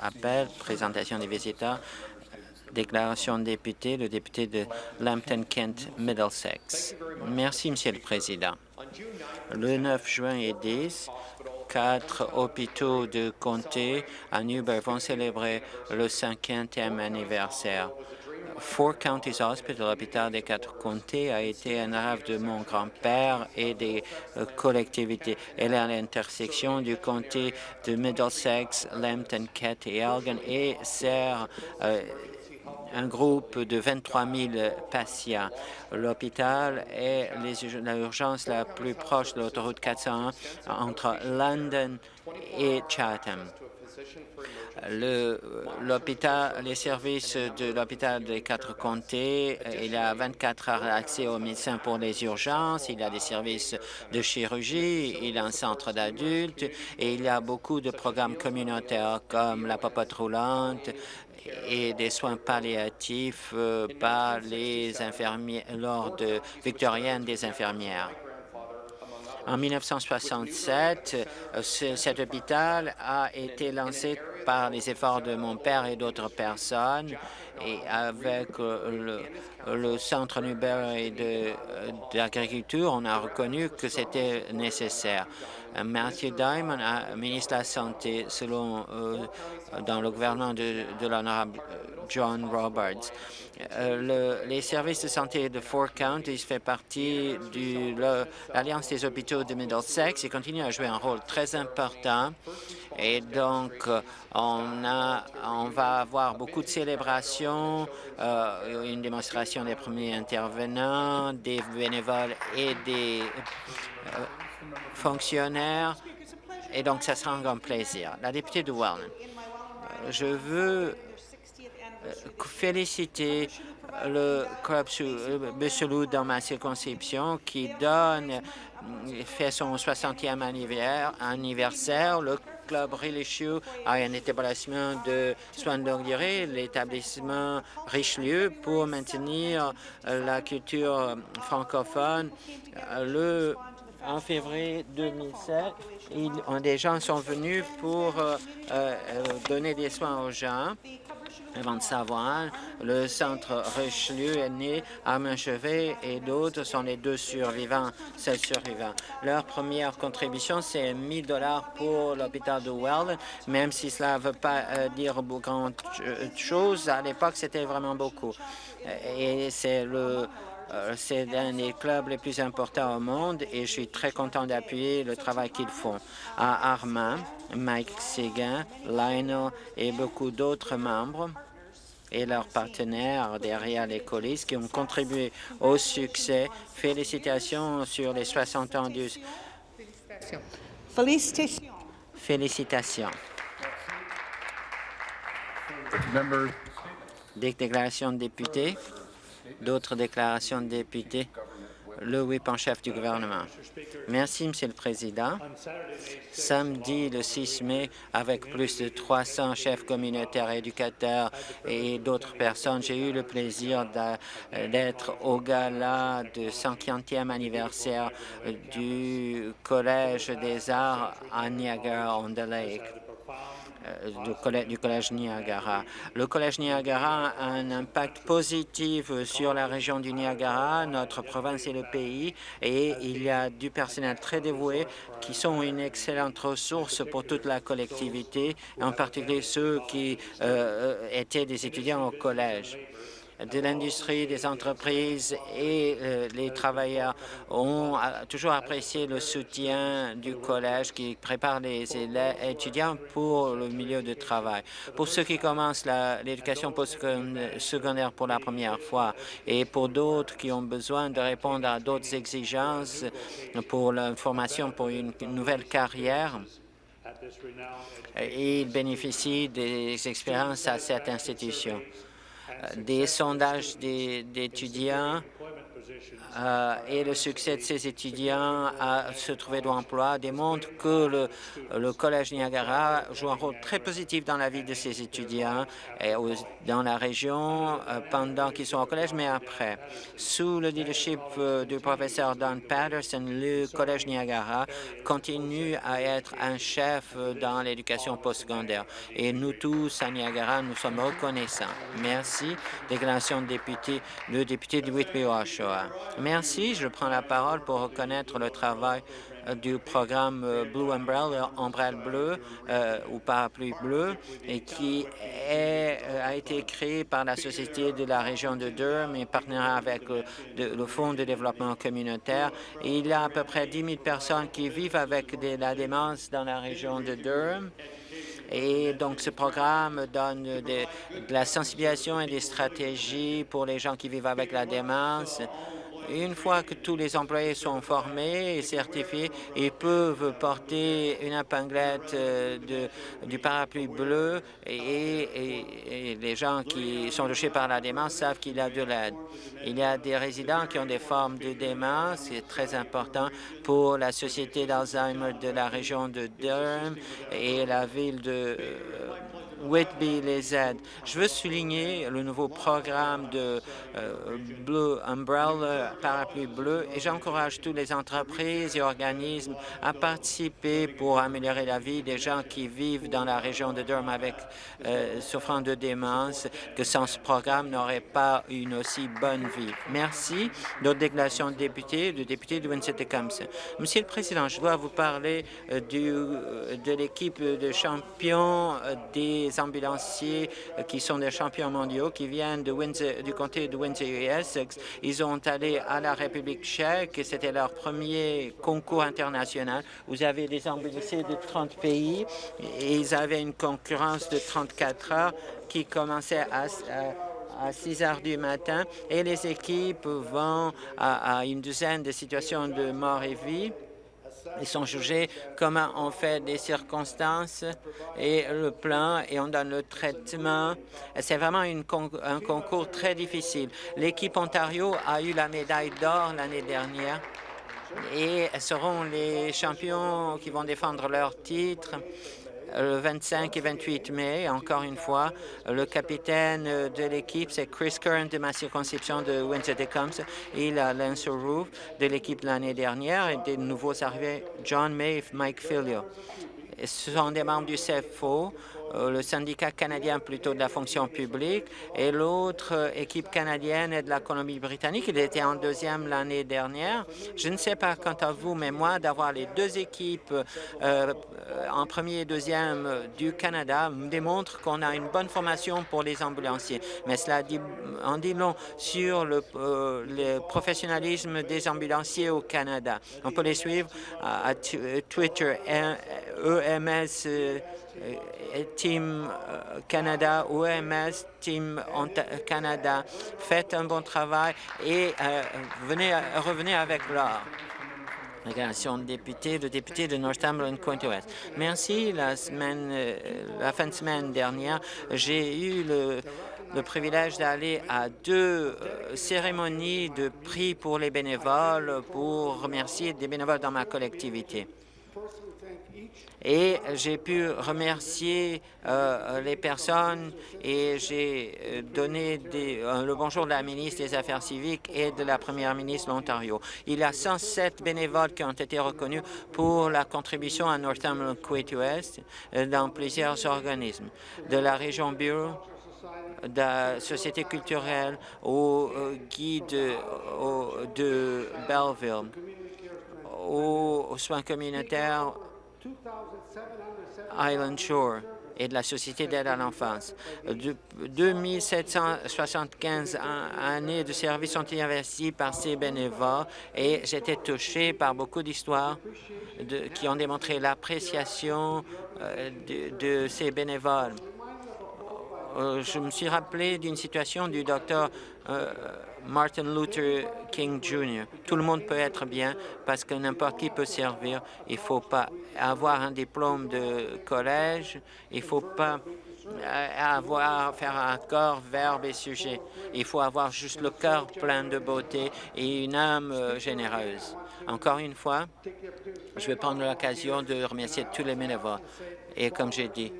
appel, présentation des visiteurs, déclaration de député, le député de Lambton-Kent Middlesex. Merci, Monsieur le Président. Le 9 juin et 10, quatre hôpitaux de comté à Newbury vont célébrer le 50e anniversaire. Four Counties Hospital, l'hôpital des quatre comtés, a été un rêve de mon grand-père et des euh, collectivités. Elle est à l'intersection du comté de Middlesex, Lambton, Kent et Elgin et sert euh, un groupe de 23 000 patients. L'hôpital est l'urgence la plus proche de l'autoroute 401 entre London et Chatham l'hôpital, les services de l'hôpital des quatre comtés, il y a 24 heures d'accès aux médecins pour les urgences, il y a des services de chirurgie, il y a un centre d'adultes et il y a beaucoup de programmes communautaires comme la popote roulante, et des soins palliatifs euh, par les infirmiers lors de victorienne des infirmières. En 1967, euh, cet hôpital a été lancé par les efforts de mon père et d'autres personnes. Et avec euh, le, Centre Nubert d'agriculture, on a reconnu que c'était nécessaire. Matthew Diamond, ministre de la Santé, selon dans le gouvernement de, l'honorable euh, John Roberts. Euh, les services de santé de Four Counties fait partie de l'Alliance des hôpitaux de Middlesex et continue à jouer un rôle très important. Et donc, euh, on, a, on va avoir beaucoup de célébrations, une démonstration des premiers intervenants, des bénévoles et des fonctionnaires. Et donc, ça sera un grand plaisir. La députée de Wellman je veux euh, féliciter le club Busselou dans ma circonscription qui donne, euh, fait son 60e anniversaire. Club religieux a un établissement de soins de longue durée, l'établissement Richelieu, pour maintenir la culture francophone. Le en février 2007, des gens sont venus pour euh, euh, donner des soins aux gens. Avant de savoir, le centre Richelieu est né à Manchevet et d'autres sont les deux survivants, seuls survivants. Leur première contribution, c'est 1000 dollars pour l'hôpital de Well, même si cela ne veut pas euh, dire grand chose. À l'époque, c'était vraiment beaucoup. Et c'est le c'est un des clubs les plus importants au monde et je suis très content d'appuyer le travail qu'ils font. À Armand, Mike Seguin, Lionel et beaucoup d'autres membres et leurs partenaires derrière les coulisses qui ont contribué au succès. Félicitations sur les 60 ans du... Félicitations. Félicitations. déclaration de députés. D'autres déclarations de députés le whip en chef du gouvernement. Merci, Monsieur le Président. Samedi, le 6 mai, avec plus de 300 chefs communautaires, éducateurs et d'autres personnes, j'ai eu le plaisir d'être au gala de 50e anniversaire du Collège des arts à Niagara-on-the-Lake. Euh, du collège, Niagara. Le Collège Niagara a un impact positif sur la région du Niagara, notre province et le pays, et il y a du personnel très dévoué qui sont une excellente ressource pour toute la collectivité, en particulier ceux qui euh, euh, étaient des étudiants au collège de l'industrie, des entreprises et euh, les travailleurs ont toujours apprécié le soutien du collège qui prépare les étudiants pour le milieu de travail. Pour ceux qui commencent l'éducation postsecondaire pour la première fois et pour d'autres qui ont besoin de répondre à d'autres exigences pour la formation pour une nouvelle carrière, ils bénéficient des expériences à cette institution des sondages d'étudiants euh, et le succès de ces étudiants à se trouver de l'emploi démontre que le, Collège Niagara joue un rôle très positif dans la vie de ces étudiants et dans la région euh, pendant qu'ils sont au collège, mais après. Sous le leadership euh, du professeur Don Patterson, le Collège Niagara continue à être un chef dans l'éducation postsecondaire. Et nous tous, à Niagara, nous sommes reconnaissants. Merci. Déclaration de député, le député de Merci. Je prends la parole pour reconnaître le travail euh, du programme euh, Blue Umbrella, Ombrelle bleue euh, ou parapluie bleu, et qui a été créé par la Société de la région de Durham et partenariat avec le Fonds de développement communautaire. il y a à peu près 10 000 personnes qui vivent avec la démence dans la région de Durham. Et donc, ce programme donne de la sensibilisation et des stratégies pour les gens qui vivent avec la démence une fois que tous les employés sont formés et certifiés, ils peuvent porter une épinglette euh, de, du parapluie bleu et, les gens qui sont touchés par la démence savent qu'il y a de l'aide. Il y a des résidents qui ont des formes de démence, c'est très important pour la Société d'Alzheimer de la région de Durham et la ville de euh, Whitby les aide. Je veux souligner le nouveau programme de euh, Blue Umbrella, parapluie bleu, et j'encourage toutes les entreprises et organismes à participer pour améliorer la vie des gens qui vivent dans la région de Durham avec euh, souffrant de démence, que sans ce programme n'aurait pas une aussi bonne vie. Merci. D'autres déclarations de députés, de députés de Winston-Tecumseh. Monsieur le Président, je dois vous parler euh, du, de l'équipe de champions des ambulanciers euh, qui sont des champions mondiaux, qui viennent du comté de Windsor Essex. Ils ont allé à la République tchèque et c'était leur premier concours international. Vous avez des ambulanciers de 30 pays et ils avaient une concurrence de 34 heures qui commençait à, à 6 heures du matin et les équipes vont à une douzaine de situations de mort et vie. Ils sont jugés comment on fait des circonstances et le plan et on donne le traitement. C'est vraiment un concours très difficile. L'équipe Ontario a eu la médaille d'or l'année dernière et seront les champions qui vont défendre leur titre le 25 et 28 mai. Encore une fois, le capitaine de l'équipe, c'est Chris Curran de ma circonscription de Windsor-Tecumseh. Il a Lance Roof de l'équipe l'année dernière et des nouveaux arrivés John May et Mike Filio. Ce sont des membres du CFO le syndicat canadien plutôt de la fonction publique et l'autre euh, équipe canadienne est de la Colombie-Britannique. Il était en deuxième l'année dernière. Je ne sais pas quant à vous, mais moi, d'avoir les deux équipes euh, en premier et deuxième du Canada me démontre qu'on a une bonne formation pour les ambulanciers. Mais cela en dit long sur le, le professionnalisme des ambulanciers au Canada. On peut les suivre à, Twitter, EMS euh, Team euh, Canada, OMS, Team Canada, faites un bon travail et euh, venez, revenez avec l'or. Déclaration de le député de Northumberland, West. Merci. La, semaine, la fin de semaine dernière, j'ai eu le privilège d'aller à deux cérémonies de prix pour les bénévoles pour remercier des bénévoles dans ma collectivité et j'ai pu remercier euh, les personnes et j'ai euh, donné euh, le bonjour de la ministre des Affaires civiques et de la première ministre de l'Ontario. Il y a 107 bénévoles qui ont été reconnus pour la contribution à Northumberland Quay West dans plusieurs organismes, de la région Bureau de la société culturelle au guide de Belleville, aux soins communautaires Island Shore et de la Société d'aide à l'enfance. 2775 années de service ont été investies par ces bénévoles et j'étais touché par beaucoup d'histoires qui ont démontré l'appréciation euh, de, ces bénévoles. Euh, je me suis rappelé d'une situation du docteur euh, Martin Luther King Jr. Tout le monde peut être bien parce que n'importe qui peut servir. Il ne faut pas avoir un diplôme de collège. Il ne faut pas avoir, faire un corps, verbe et sujet. Il faut avoir juste le cœur plein de beauté et une âme euh, généreuse. Encore une fois, je vais prendre l'occasion de remercier tous les bénévoles. Et comme j'ai dit,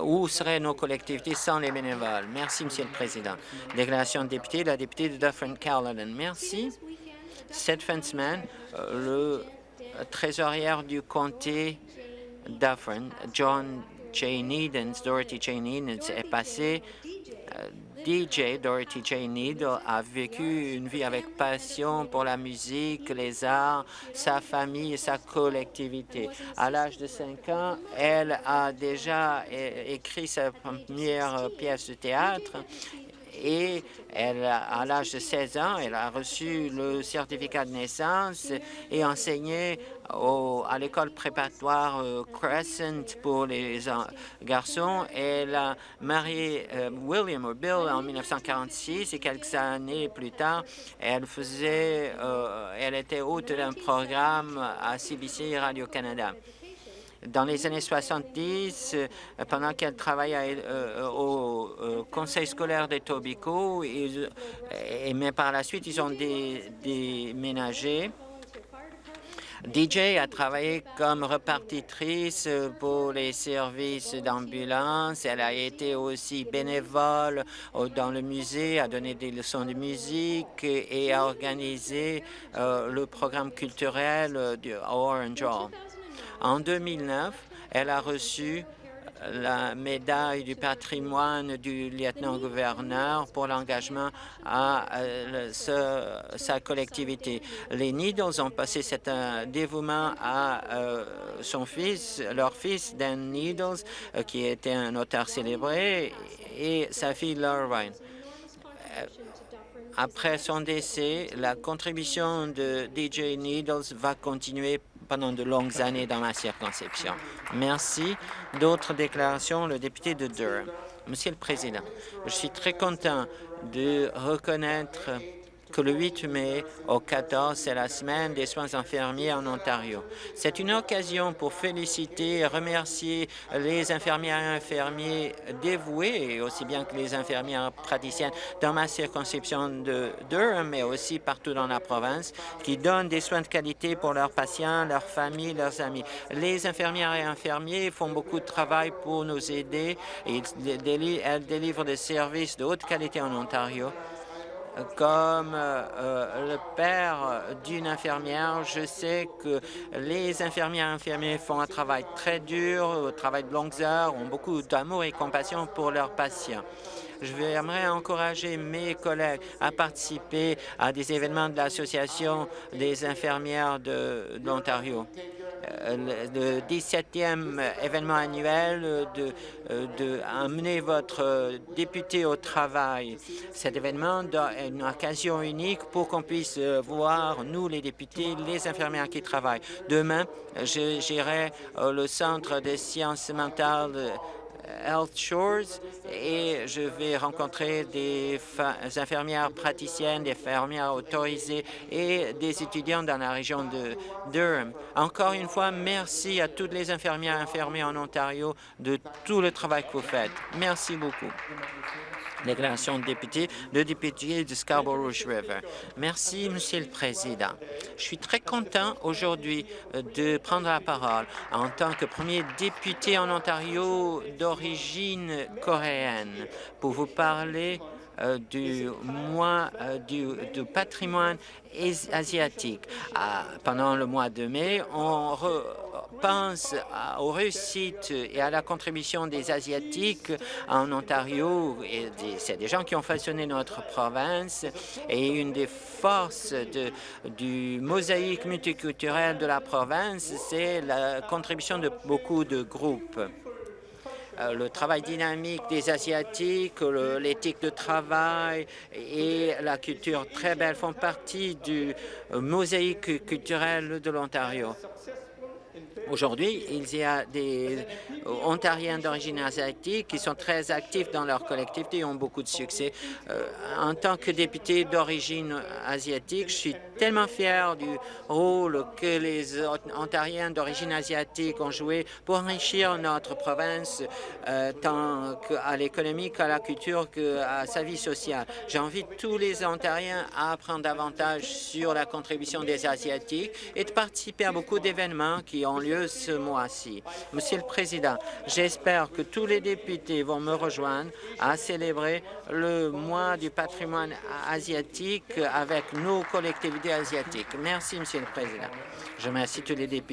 où seraient nos collectivités sans les bénévoles? Merci, Monsieur le Président. Déclaration de député, la députée de Dufferin-Caledon. Merci. Cette fin de semaine, euh, le trésorier du comté Dufferin, John J. Needens, Dorothy J. Needens, est passé. DJ Dorothy J. Needle a vécu une vie avec passion pour la musique, les arts, sa famille et sa collectivité. À l'âge de 5 ans, elle a déjà écrit sa première pièce de théâtre et elle, à l'âge de 16 ans, elle a reçu le certificat de naissance et enseigné à l'école préparatoire euh, Crescent pour les garçons. Elle a marié euh, William ou Bill en 1946 et quelques années plus tard, elle faisait, euh, elle était hôte d'un programme à CBC Radio-Canada. Dans les années 70, euh, pendant qu'elle travaillait euh, au euh, conseil scolaire de Tobico, mais par la suite, ils ont déménagé. DJ a travaillé comme repartitrice pour les services d'ambulance. Elle a été aussi bénévole dans le musée, a donné des leçons de musique et a organisé le programme culturel du Orange Hall. En 2009, elle a reçu la médaille du patrimoine du lieutenant-gouverneur pour l'engagement à euh, sa collectivité. Les Needles ont passé cet euh, dévouement à euh, son fils, leur fils Dan Needles, qui était un auteur célébré, et sa fille Laura Après son décès, la contribution de DJ Needles va continuer pendant de longues années dans ma circonscription. Merci. D'autres déclarations, le député de Durham. Monsieur le Président, je suis très content de reconnaître que le 8 mai au 14, c'est la semaine des soins infirmiers en Ontario. C'est une occasion pour féliciter et remercier les infirmières et infirmiers dévoués, aussi bien que les infirmières praticiennes dans ma circonscription de Durham, mais aussi partout dans la province, qui donnent des soins de qualité pour leurs patients, leurs familles, leurs amis. Les infirmières et infirmiers font beaucoup de travail pour nous aider et elles délivrent des services de haute qualité en Ontario comme euh, euh, le père d'une infirmière, je sais que les infirmières et infirmiers font un travail très dur, un travail de longues heures, ont beaucoup d'amour et compassion pour leurs patients. J'aimerais encourager mes collègues à participer à des événements de l'Association des infirmières de, l'Ontario. Euh, le 17e événement annuel de, euh, de amener votre député au travail. Cet événement est une occasion unique pour qu'on puisse voir, nous les députés, les infirmières qui travaillent. Demain, j'irai au Centre des sciences mentales Health Shores et je vais rencontrer des infirmières praticiennes, des infirmières autorisées et des étudiants dans la région de Durham. Encore une fois, merci à toutes les infirmières et infirmiers en Ontario de tout le travail que vous faites. Merci beaucoup. Déclaration de député, le député de Scarborough River. Merci, Monsieur le Président. Je suis très content aujourd'hui euh, de prendre la parole en tant que premier député en Ontario d'origine coréenne pour vous parler du mois euh, du, patrimoine asiatique. Ah, pendant le mois de mai, on pense aux réussites et à la contribution des Asiatiques en Ontario. C'est des gens qui ont façonné notre province et une des forces du mosaïque multiculturel de la province, c'est la contribution de beaucoup de groupes. Euh, le travail dynamique des Asiatiques, l'éthique de travail et la culture très belle font partie du euh, mosaïque culturel de l'Ontario. Aujourd'hui, il y a des Ontariens d'origine asiatique qui sont très actifs dans leur collectivité et ont beaucoup de succès. Euh, en tant que député d'origine asiatique, je suis tellement fier du rôle que les Ontariens d'origine asiatique ont joué pour enrichir notre province euh, tant à l'économie qu'à la culture qu'à sa vie sociale. J'invite tous les Ontariens à apprendre davantage sur la contribution des Asiatiques et de participer à beaucoup d'événements qui ont lieu ce mois-ci. Monsieur le Président, j'espère que tous les députés vont me rejoindre à célébrer le mois du patrimoine asiatique avec nos collectivités asiatiques. Merci, Monsieur le Président. Je remercie tous les députés